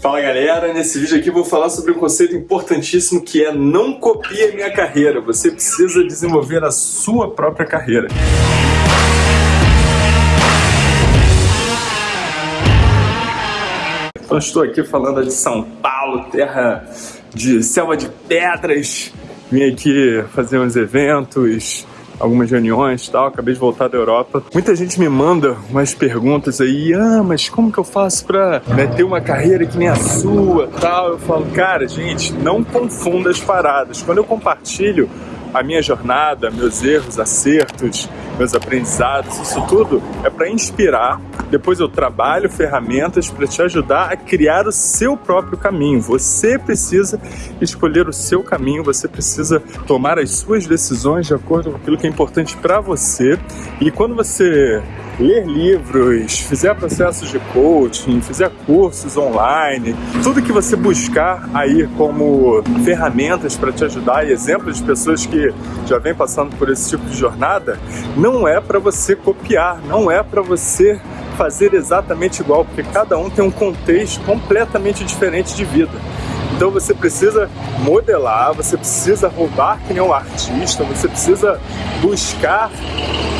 Fala galera, nesse vídeo aqui vou falar sobre um conceito importantíssimo que é não copie a minha carreira. Você precisa desenvolver a sua própria carreira. Então estou aqui falando de São Paulo, terra de selva de pedras. Vim aqui fazer uns eventos, algumas reuniões e tal, acabei de voltar da Europa. Muita gente me manda umas perguntas aí, ah, mas como que eu faço pra né, ter uma carreira que nem a sua tal? Eu falo, cara, gente, não confunda as paradas. Quando eu compartilho a minha jornada, meus erros, acertos, meus aprendizados, isso tudo é para inspirar. Depois eu trabalho ferramentas para te ajudar a criar o seu próprio caminho. Você precisa escolher o seu caminho, você precisa tomar as suas decisões de acordo com aquilo que é importante para você. E quando você ler livros, fizer processos de coaching, fizer cursos online, tudo que você buscar aí como ferramentas para te ajudar e exemplos de pessoas que já vêm passando por esse tipo de jornada, não é para você copiar, não é para você fazer exatamente igual, porque cada um tem um contexto completamente diferente de vida. Então você precisa modelar, você precisa roubar que nem um artista, você precisa buscar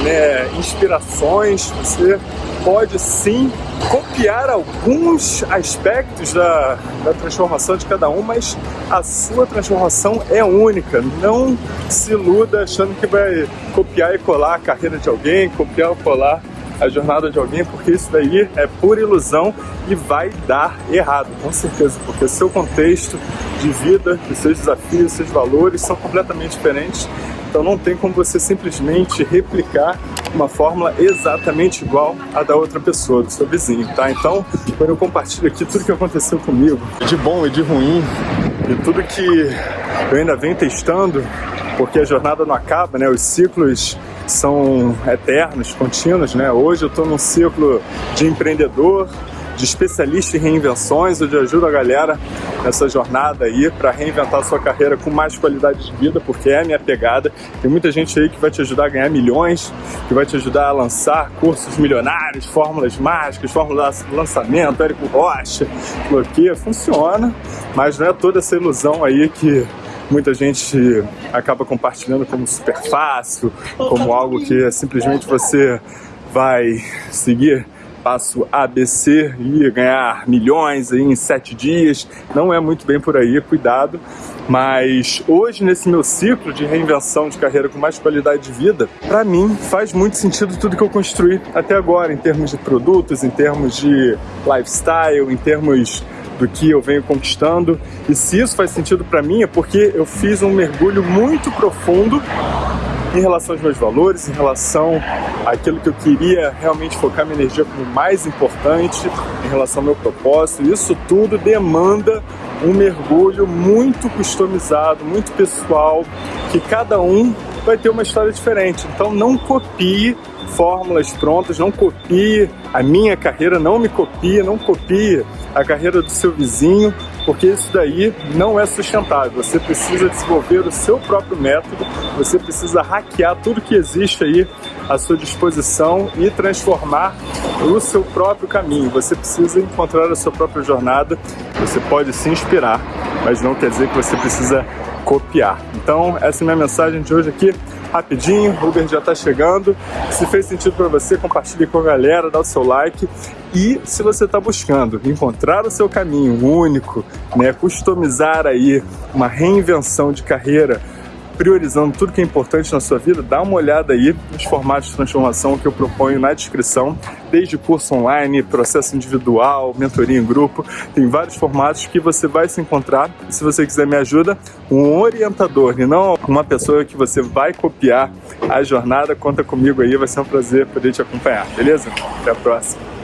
né, inspirações, você pode sim copiar alguns aspectos da, da transformação de cada um, mas a sua transformação é única. Não se iluda achando que vai copiar e colar a carreira de alguém, copiar ou colar a jornada de alguém, porque isso daí é pura ilusão e vai dar errado, com certeza, porque seu contexto de vida, os seus desafios, os seus valores são completamente diferentes. Então não tem como você simplesmente replicar uma fórmula exatamente igual à da outra pessoa, do seu vizinho, tá? Então, quando eu compartilho aqui tudo que aconteceu comigo, de bom e de ruim, e tudo que eu ainda venho testando, porque a jornada não acaba, né? Os ciclos são eternos, contínuos, né? Hoje eu estou num ciclo de empreendedor, de especialista em reinvenções, onde eu ajudo a galera nessa jornada aí para reinventar sua carreira com mais qualidade de vida, porque é a minha pegada. Tem muita gente aí que vai te ajudar a ganhar milhões, que vai te ajudar a lançar cursos milionários, fórmulas mágicas, fórmulas de lançamento, Érico Rocha, bloqueia, funciona, mas não é toda essa ilusão aí que muita gente acaba compartilhando como super fácil, como algo que é simplesmente você vai seguir passo ABC e ganhar milhões aí em sete dias. Não é muito bem por aí, cuidado. Mas hoje, nesse meu ciclo de reinvenção de carreira com mais qualidade de vida, para mim faz muito sentido tudo que eu construí até agora, em termos de produtos, em termos de lifestyle, em termos do que eu venho conquistando. E se isso faz sentido para mim é porque eu fiz um mergulho muito profundo em relação aos meus valores, em relação àquilo que eu queria realmente focar minha energia como mais importante, em relação ao meu propósito. Isso tudo demanda um mergulho muito customizado, muito pessoal, que cada um vai ter uma história diferente. Então não copie fórmulas prontas, não copie a minha carreira, não me copie, não copie a carreira do seu vizinho, porque isso daí não é sustentável. Você precisa desenvolver o seu próprio método, você precisa hackear tudo que existe aí à sua disposição e transformar o seu próprio caminho. Você precisa encontrar a sua própria jornada, você pode se inspirar, mas não quer dizer que você precisa copiar. Então, essa é a minha mensagem de hoje aqui rapidinho, o Uber já está chegando. Se fez sentido para você, compartilhe com a galera, dá o seu like. E se você está buscando encontrar o seu caminho único, né, customizar aí uma reinvenção de carreira, priorizando tudo que é importante na sua vida, dá uma olhada aí nos formatos de transformação que eu proponho na descrição, desde curso online, processo individual, mentoria em grupo, tem vários formatos que você vai se encontrar. Se você quiser me ajuda, um orientador e não uma pessoa que você vai copiar a jornada, conta comigo aí, vai ser um prazer poder te acompanhar, beleza? Até a próxima!